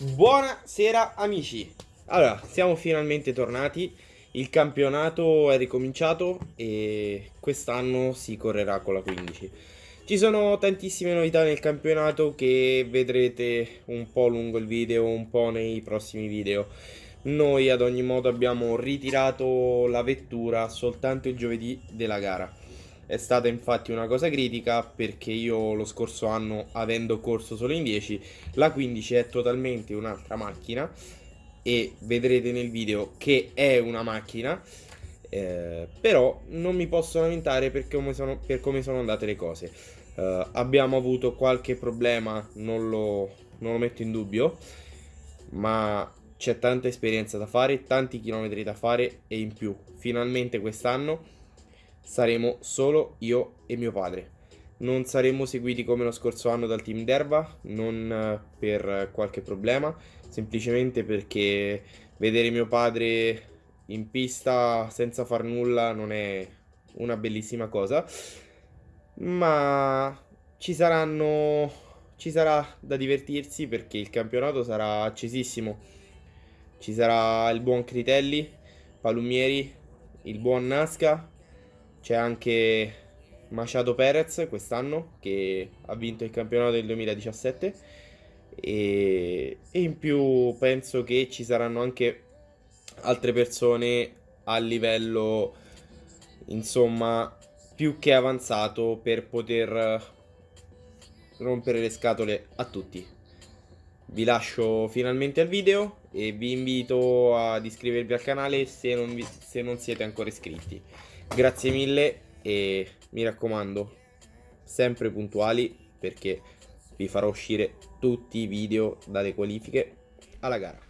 Buonasera amici, allora siamo finalmente tornati, il campionato è ricominciato e quest'anno si correrà con la 15. Ci sono tantissime novità nel campionato che vedrete un po' lungo il video, un po' nei prossimi video. Noi ad ogni modo abbiamo ritirato la vettura soltanto il giovedì della gara. È stata infatti una cosa critica perché io lo scorso anno, avendo corso solo in 10, la 15 è totalmente un'altra macchina e vedrete nel video che è una macchina. Eh, però non mi posso lamentare per come sono, per come sono andate le cose. Eh, abbiamo avuto qualche problema, non lo, non lo metto in dubbio, ma c'è tanta esperienza da fare, tanti chilometri da fare e in più, finalmente quest'anno saremo solo io e mio padre. Non saremo seguiti come lo scorso anno dal team d'erba, non eh, per qualche problema, semplicemente perché vedere mio padre in pista senza far nulla non è una bellissima cosa, ma ci saranno ci sarà da divertirsi perché il campionato sarà accesissimo. Ci sarà il buon Critelli, Palumieri, il buon Nasca c'è anche Machado Perez quest'anno che ha vinto il campionato del 2017 e, e in più penso che ci saranno anche altre persone a livello insomma più che avanzato per poter rompere le scatole a tutti. Vi lascio finalmente al video e vi invito ad iscrivervi al canale se non, vi, se non siete ancora iscritti. Grazie mille e mi raccomando, sempre puntuali perché vi farò uscire tutti i video dalle qualifiche alla gara.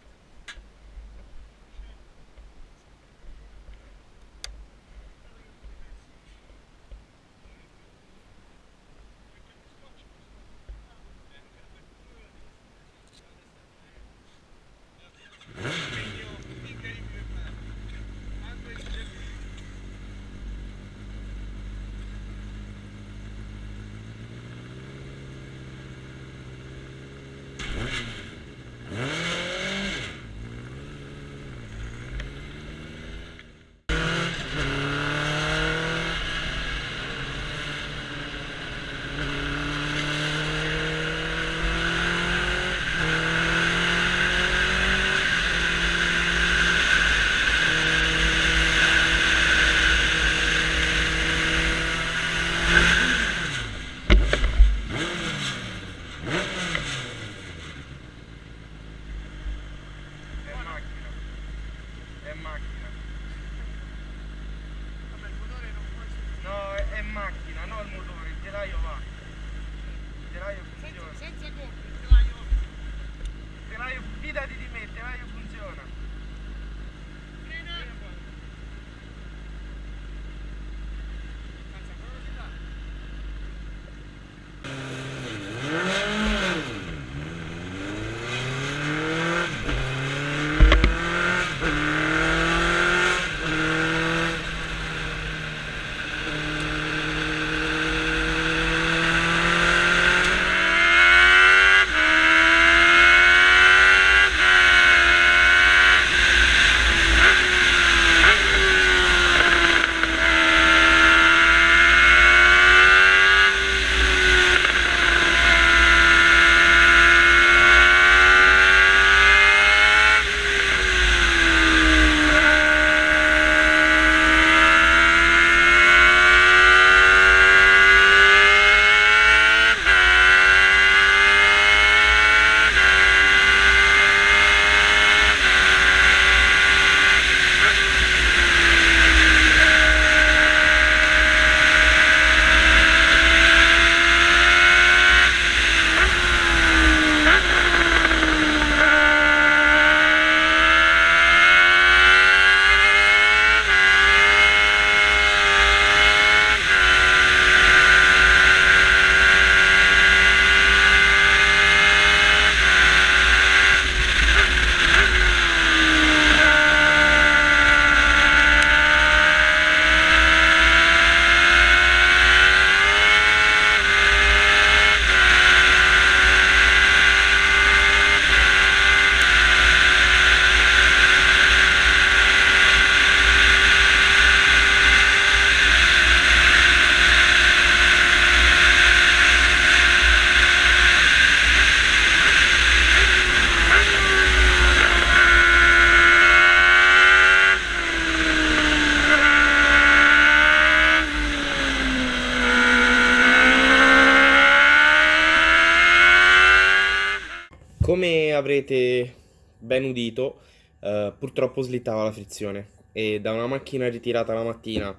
Come avrete ben udito, eh, purtroppo slittava la frizione e da una macchina ritirata la mattina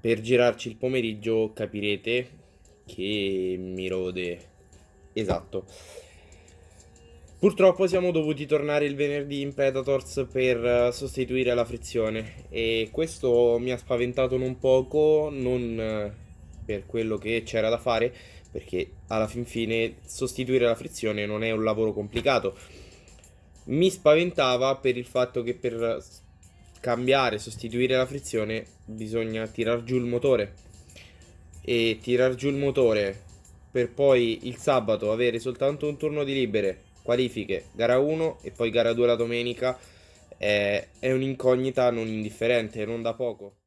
per girarci il pomeriggio capirete che mi rode. Esatto. Purtroppo siamo dovuti tornare il venerdì in Predators per eh, sostituire la frizione e questo mi ha spaventato non poco, non eh, per quello che c'era da fare, perché alla fin fine sostituire la frizione non è un lavoro complicato. Mi spaventava per il fatto che per cambiare, sostituire la frizione bisogna tirar giù il motore e tirar giù il motore per poi il sabato avere soltanto un turno di libere qualifiche, gara 1 e poi gara 2 la domenica è, è un'incognita non indifferente, non da poco.